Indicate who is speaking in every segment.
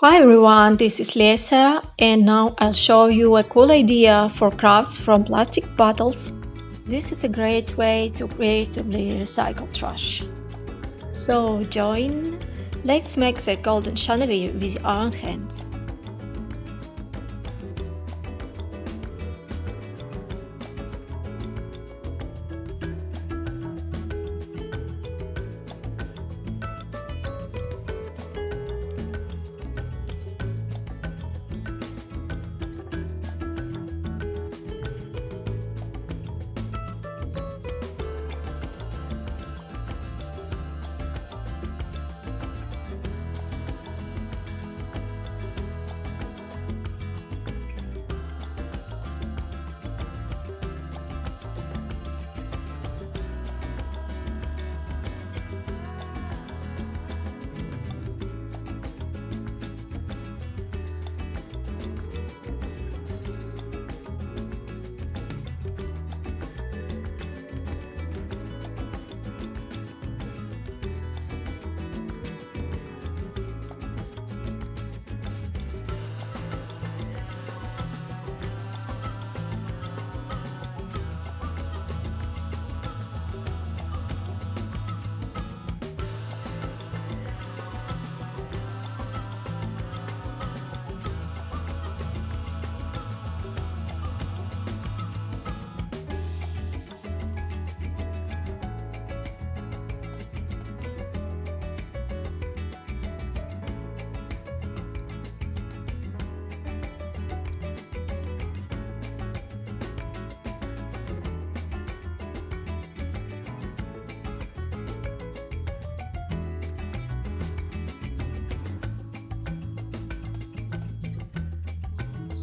Speaker 1: Hi everyone, this is Lesa and now I'll show you a cool idea for crafts from plastic bottles. This is a great way to creatively recycle trash. So join, let's make the golden chandelier with our hands.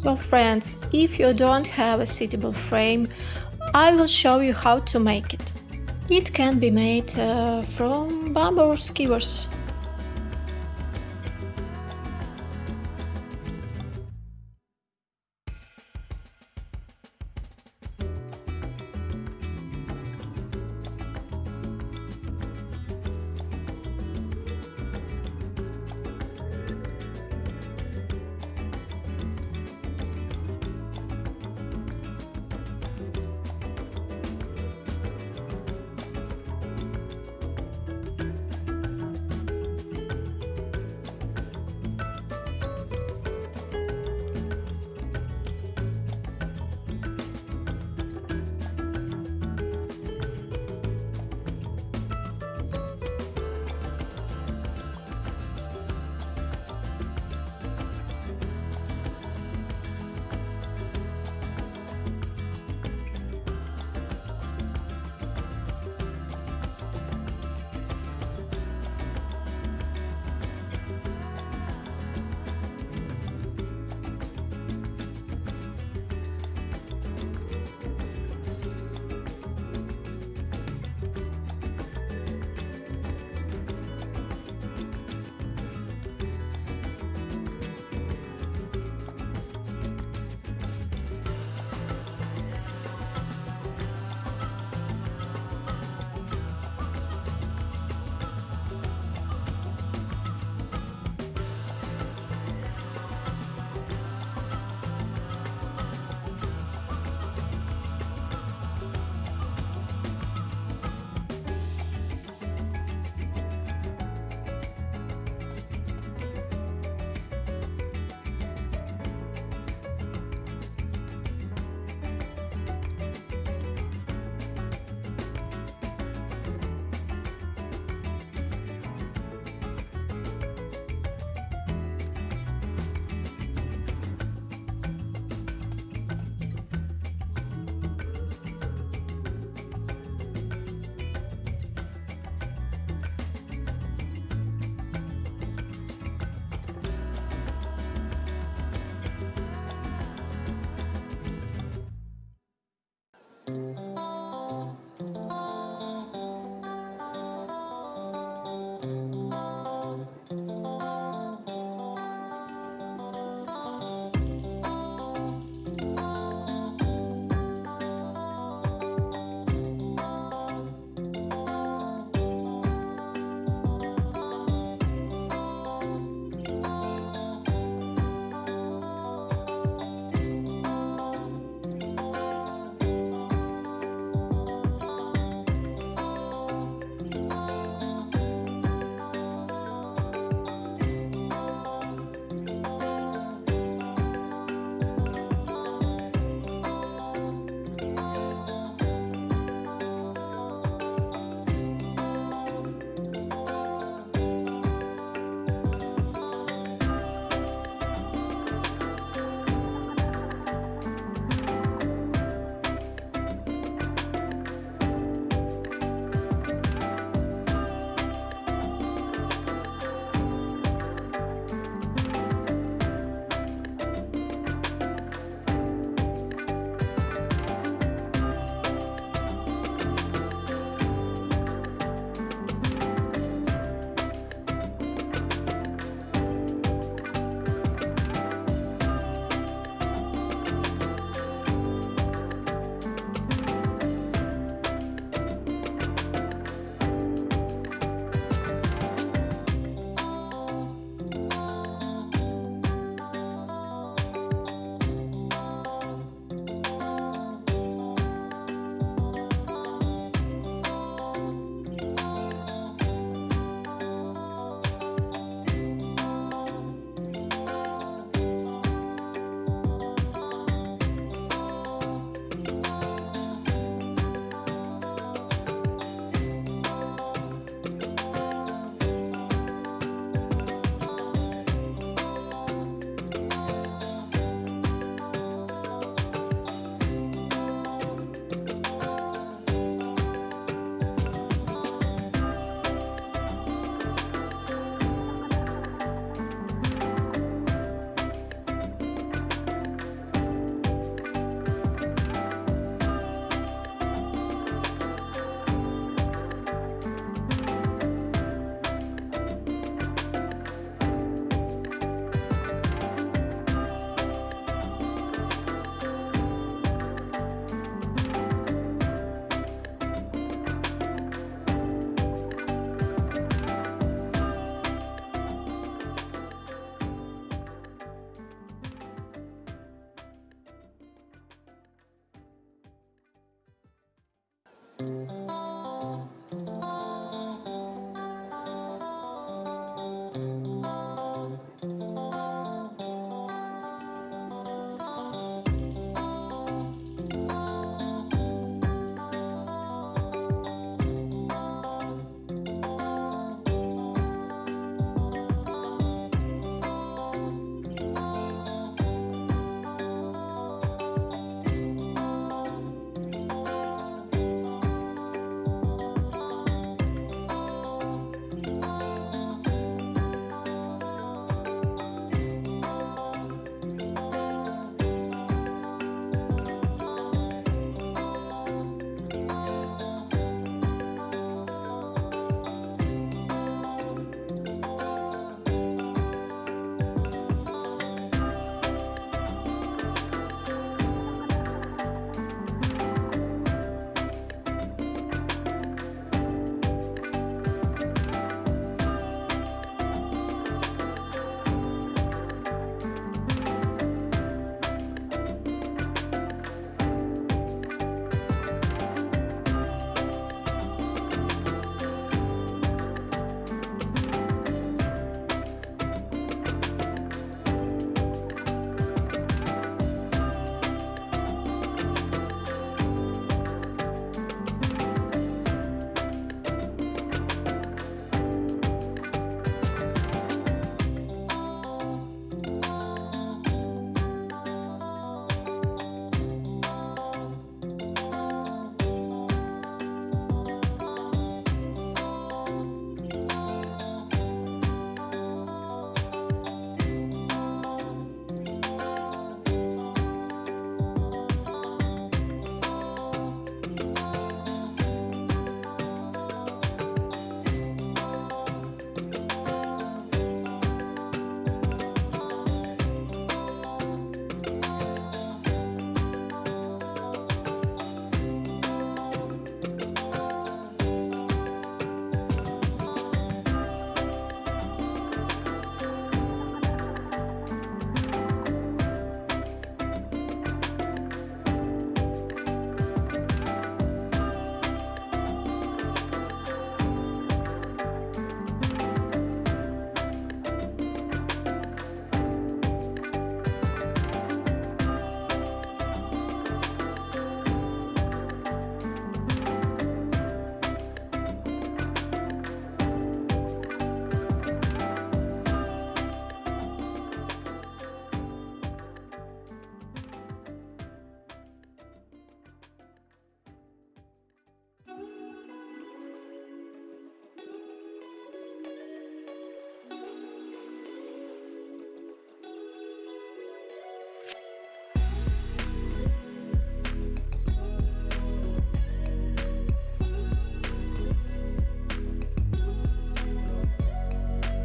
Speaker 1: So friends, if you don't have a suitable frame, I will show you how to make it. It can be made uh, from bamboo skewers.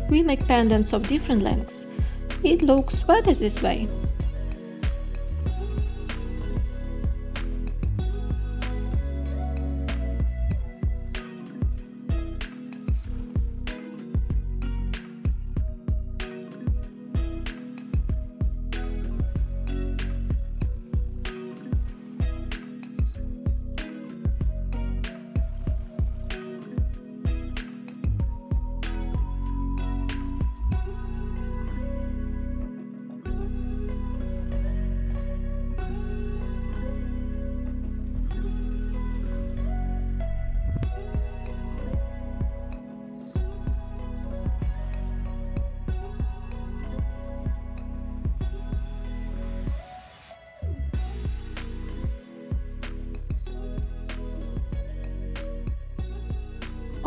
Speaker 1: We make pendants of different lengths. It looks better this way.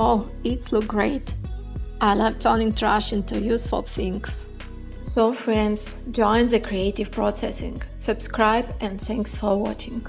Speaker 1: Oh, it looks great! I love turning trash into useful things. So friends, join the creative processing, subscribe and thanks for watching.